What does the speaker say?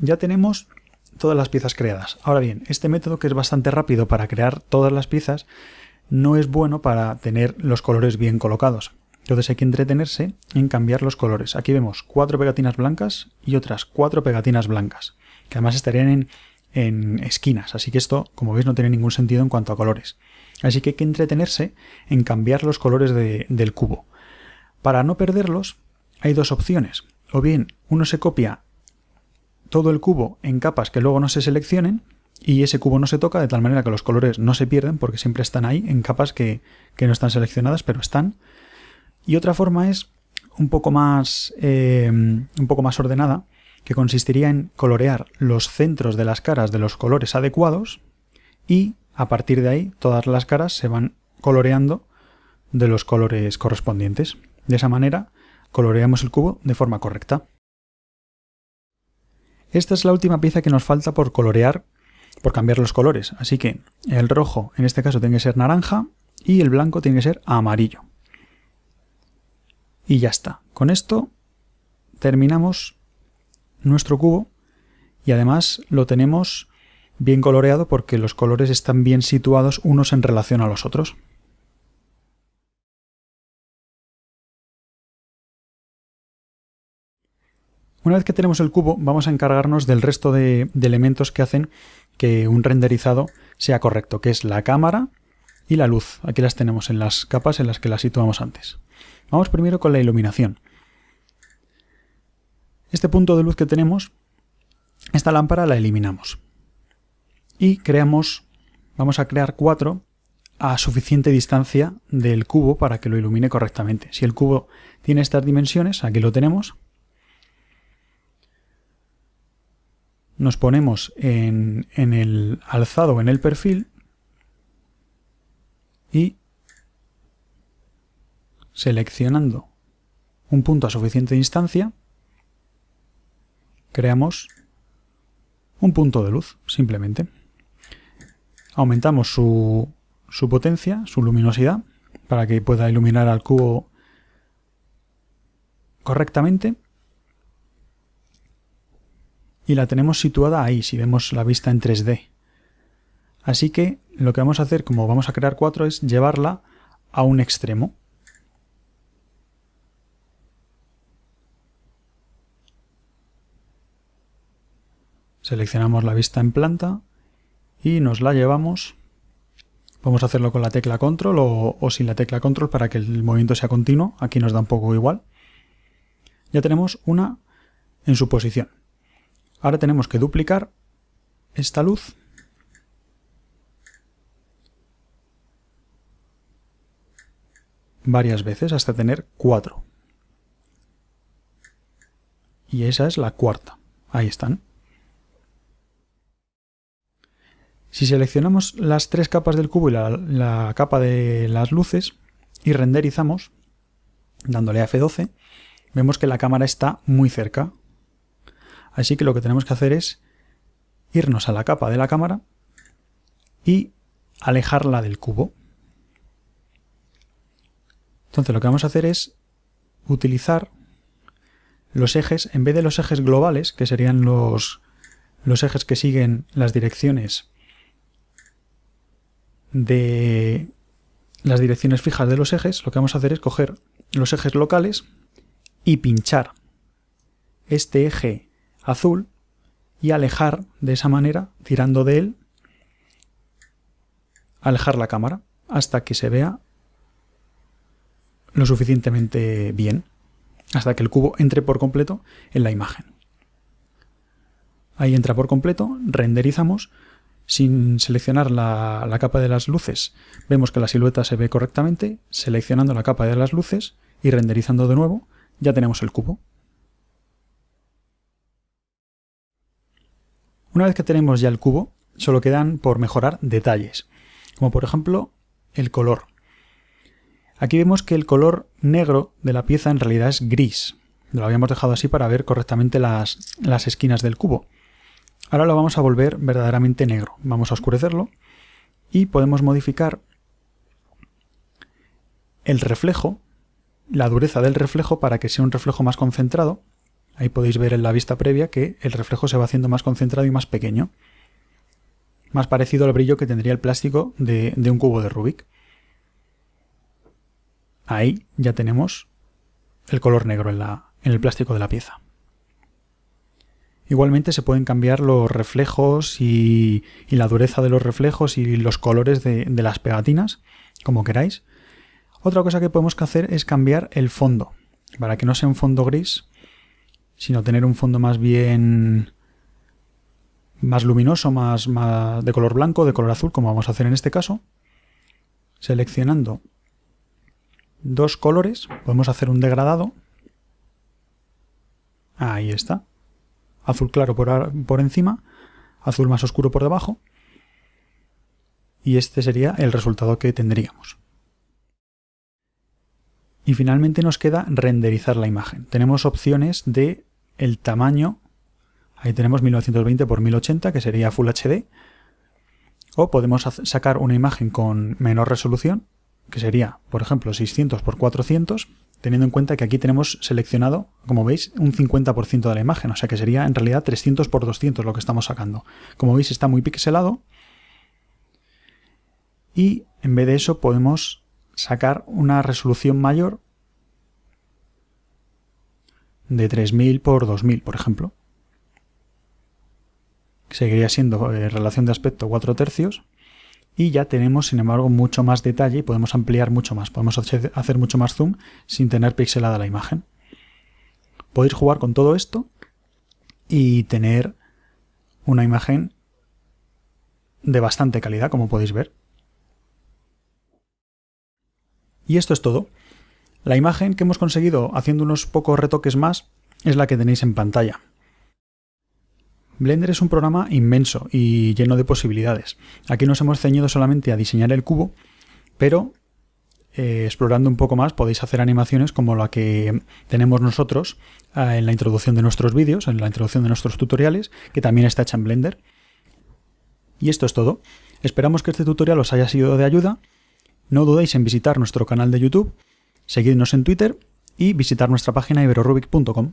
ya tenemos todas las piezas creadas. Ahora bien, este método que es bastante rápido para crear todas las piezas no es bueno para tener los colores bien colocados. Entonces hay que entretenerse en cambiar los colores. Aquí vemos cuatro pegatinas blancas y otras cuatro pegatinas blancas, que además estarían en, esquinas, así que esto, como veis, no tiene ningún sentido en cuanto a colores. Así que hay que entretenerse en cambiar los colores del cubo. Para no perderlos, hay dos opciones. O bien uno se copia todo el cubo en capas que luego no se seleccionen y ese cubo no se toca de tal manera que los colores no se pierden porque siempre están ahí en capas que, no están seleccionadas pero están. Y otra forma es un poco más, eh, un poco más ordenada que consistiría en colorear los centros de las caras de los colores adecuados y a partir de ahí todas las caras se van coloreando de los colores correspondientes. De esa manera coloreamos el cubo de forma correcta. Esta es la última pieza que nos falta por colorear, por cambiar los colores. Así que el rojo en este caso tiene que ser naranja y el blanco tiene que ser amarillo. Y ya está. Con esto terminamos nuestro cubo y además lo tenemos bien coloreado porque los colores están bien situados unos en relación a los otros. Una vez que tenemos el cubo, vamos a encargarnos del resto de, elementos que hacen que un renderizado sea correcto, que es la cámara y la luz. Aquí las tenemos en las capas en las que las situamos antes. Vamos primero con la iluminación. Este punto de luz que tenemos, esta lámpara la eliminamos. Y creamos, vamos a crear cuatro a suficiente distancia del cubo para que lo ilumine correctamente. Si el cubo tiene estas dimensiones, aquí lo tenemos, nos ponemos en, el alzado, en el perfil, y seleccionando un punto a suficiente distancia, creamos un punto de luz, simplemente. Aumentamos su, su potencia, su luminosidad, para que pueda iluminar al cubo correctamente y la tenemos situada ahí, si vemos la vista en 3D. Así que lo que vamos a hacer, como vamos a crear cuatro, es llevarla a un extremo. Seleccionamos la vista en planta y nos la llevamos. Vamos a hacerlo con la tecla control o, sin la tecla control para que el movimiento sea continuo. Aquí nos da un poco igual. Ya tenemos una en su posición. Ahora tenemos que duplicar esta luz varias veces hasta tener cuatro. Y esa es la cuarta. Ahí están. Si seleccionamos las tres capas del cubo y la, capa de las luces y renderizamos, dándole a F12, vemos que la cámara está muy cerca, Así que lo que tenemos que hacer es irnos a la capa de la cámara y alejarla del cubo. Entonces lo que vamos a hacer es utilizar los ejes, en vez de los ejes globales, que serían los, los ejes que siguen las direcciones de las direcciones fijas de los ejes, lo que vamos a hacer es coger los ejes locales y pinchar este eje azul y alejar de esa manera, tirando de él, alejar la cámara hasta que se vea lo suficientemente bien, hasta que el cubo entre por completo en la imagen. Ahí entra por completo, renderizamos, sin seleccionar la, la, capa de las luces vemos que la silueta se ve correctamente, seleccionando la capa de las luces y renderizando de nuevo ya tenemos el cubo. Una vez que tenemos ya el cubo, solo quedan por mejorar detalles, como por ejemplo el color. Aquí vemos que el color negro de la pieza en realidad es gris. Lo habíamos dejado así para ver correctamente las, las esquinas del cubo. Ahora lo vamos a volver verdaderamente negro. Vamos a oscurecerlo y podemos modificar el reflejo, la dureza del reflejo para que sea un reflejo más concentrado. Ahí podéis ver en la vista previa que el reflejo se va haciendo más concentrado y más pequeño. Más parecido al brillo que tendría el plástico de, un cubo de Rubik. Ahí ya tenemos el color negro en, el plástico de la pieza. Igualmente se pueden cambiar los reflejos y, la dureza de los reflejos y los colores de, de, las pegatinas, como queráis. Otra cosa que podemos hacer es cambiar el fondo, para que no sea un fondo gris, sino tener un fondo más bien más luminoso, más, de color blanco, de color azul, como vamos a hacer en este caso. Seleccionando dos colores, podemos hacer un degradado. Ahí está. Azul claro por, por encima, azul más oscuro por debajo. Y este sería el resultado que tendríamos. Y finalmente nos queda renderizar la imagen. Tenemos opciones de el tamaño, ahí tenemos 1920 x 1080 que sería Full HD, o podemos sacar una imagen con menor resolución, que sería, por ejemplo, 600 x 400, teniendo en cuenta que aquí tenemos seleccionado, como veis, un 50% de la imagen, o sea que sería en realidad 300 x 200 lo que estamos sacando. Como veis está muy pixelado, y en vez de eso podemos sacar una resolución mayor de 3000 por 2000, por ejemplo. Seguiría siendo eh, relación de aspecto 4 tercios. Y ya tenemos, sin embargo, mucho más detalle y podemos ampliar mucho más. Podemos hacer mucho más zoom sin tener pixelada la imagen. Podéis jugar con todo esto y tener una imagen de bastante calidad, como podéis ver. Y esto es todo. La imagen que hemos conseguido haciendo unos pocos retoques más es la que tenéis en pantalla. Blender es un programa inmenso y lleno de posibilidades. Aquí nos hemos ceñido solamente a diseñar el cubo, pero eh, explorando un poco más podéis hacer animaciones como la que tenemos nosotros eh, en la introducción de nuestros vídeos, en la introducción de nuestros tutoriales, que también está hecha en Blender. Y esto es todo. Esperamos que este tutorial os haya sido de ayuda. No dudéis en visitar nuestro canal de YouTube seguidnos en Twitter y visitar nuestra página iberorubic.com.